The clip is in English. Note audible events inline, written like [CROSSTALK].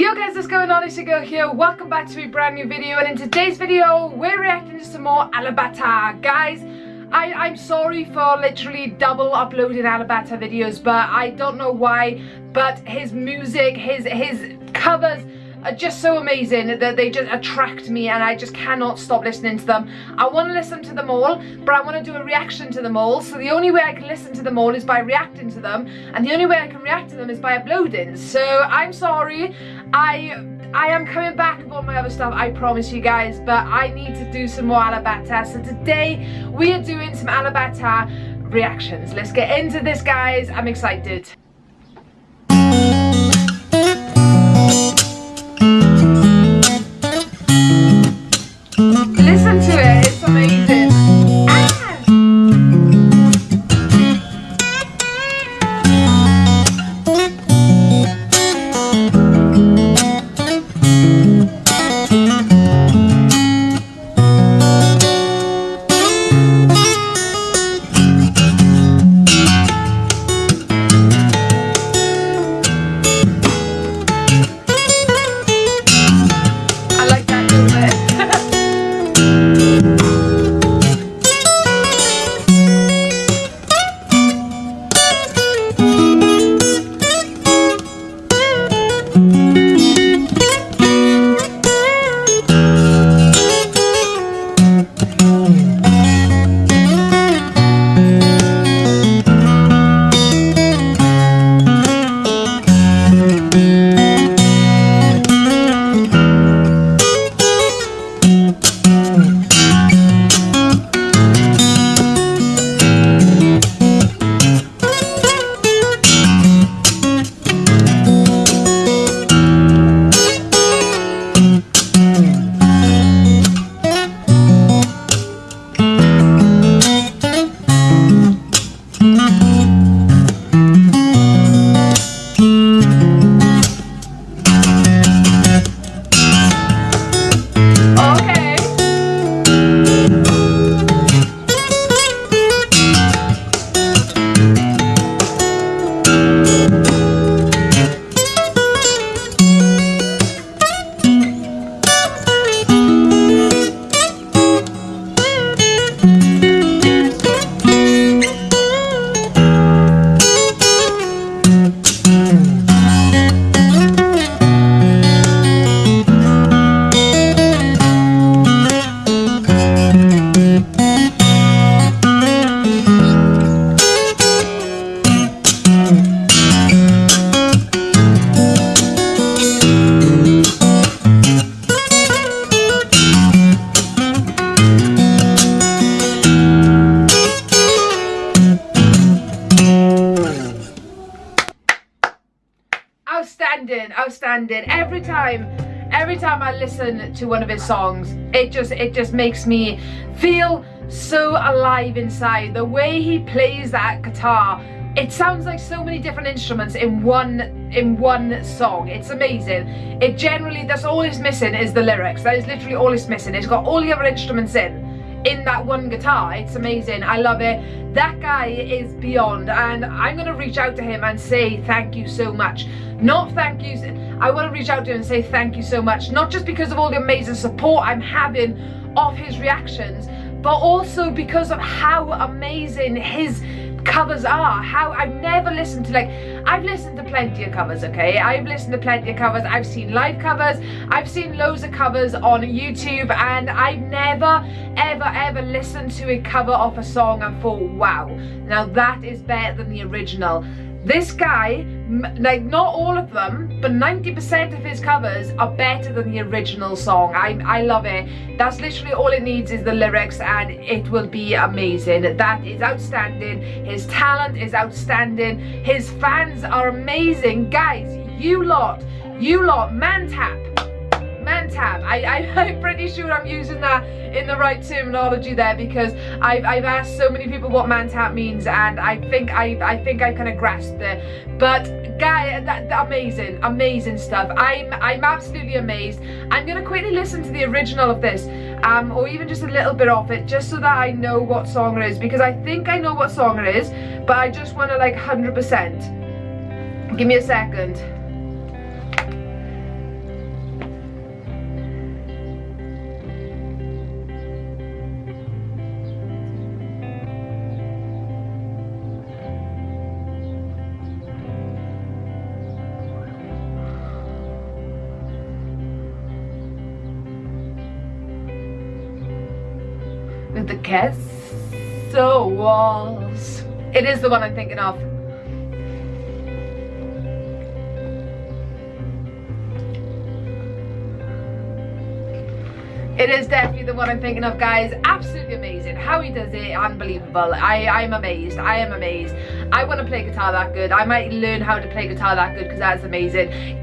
Yo guys, what's going on? It's your girl here. Welcome back to a brand new video and in today's video, we're reacting to some more Alip Ba Ta. Guys, I, I'm sorry for literally double uploading Alip Ba Ta videos, but I don't know why, but his music, his, his covers, are just so amazing that they just attract me and I just cannot stop listening to them. I want to listen to them all, but I want to do a reaction to them all. So the only way I can listen to them all is by reacting to them. And the only way I can react to them is by uploading. So I'm sorry. I I am coming back with all my other stuff, I promise you guys, but I need to do some more Alip Ba Ta. So today we are doing some Alip Ba Ta reactions. Let's get into this, guys. I'm excited. Outstanding every time every time i listen to one of his songs it just it just makes me feel so alive inside. The way he plays that guitar it sounds like so many different instruments in one in one song. It's amazing. It generally that's all it's missing is the lyrics. That is literally all it's missing. It's got all the other instruments in in that one guitar. It's amazing. I love it. That guy is beyond. And i'm gonna reach out to him and say thank you so much not thank you i want to reach out to him and say thank you so much not just because of all the amazing support i'm having of his reactions but also because of how amazing his covers are how I've never listened to like I've listened to plenty of covers okay? I've listened to plenty of covers. I've seen live covers. I've seen loads of covers on YouTube and I've never ever ever listened to a cover of a song and thought wow now that is better than the original. This guy, like not all of them, but 90% of his covers are better than the original song. I, I love it. That's literally all it needs is the lyrics and it will be amazing. That is outstanding. His talent is outstanding. His fans are amazing. Guys, you lot, you lot, Mantap, Mantab. I, I, [LAUGHS] I'm pretty sure I'm using that in the right terminology there because I've, I've asked so many people what Mantab means and I think I, I think I kind of grasped it. But guy, that, that, amazing, amazing stuff. I'm, I'm absolutely amazed. I'm going to quickly listen to the original of this um, or even just a little bit of it just so that I know what song it is because I think I know what song it is but I just want to like 100%. Give me a second. With the castle walls. It is the one I'm thinking of. It is definitely the one I'm thinking of, guys. Absolutely amazing. How he does it, unbelievable. I, I'm amazed. I am amazed. I want to play guitar that good. I might learn how to play guitar that good because that's amazing.